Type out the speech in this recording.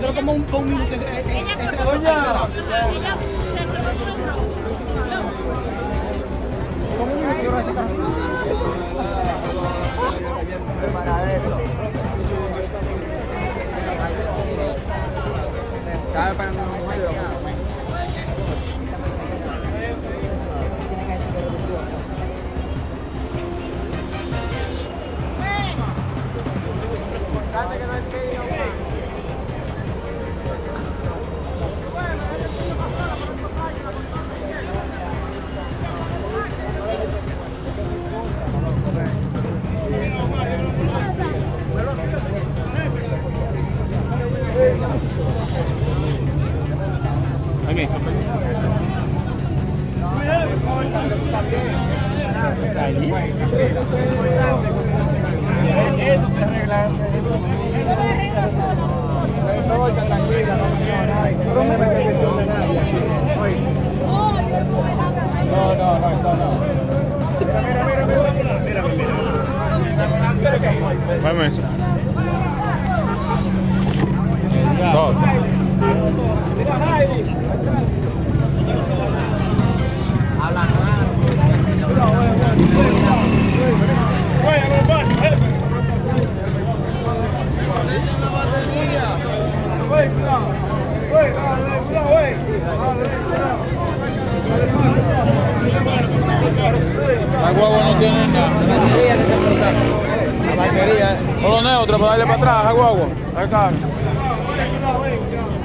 Como un. Como un eso. Okay, Eso se arregla. No voy tan tranquila, no No me de nadie. No, no, no, eso no. Mira, mira, mira, mira. Mira, mira. Vamos eso. Todo. La guagua no tiene nada. La batería. Por lo neutro, para darle para atrás la guagua. Aqui na rua,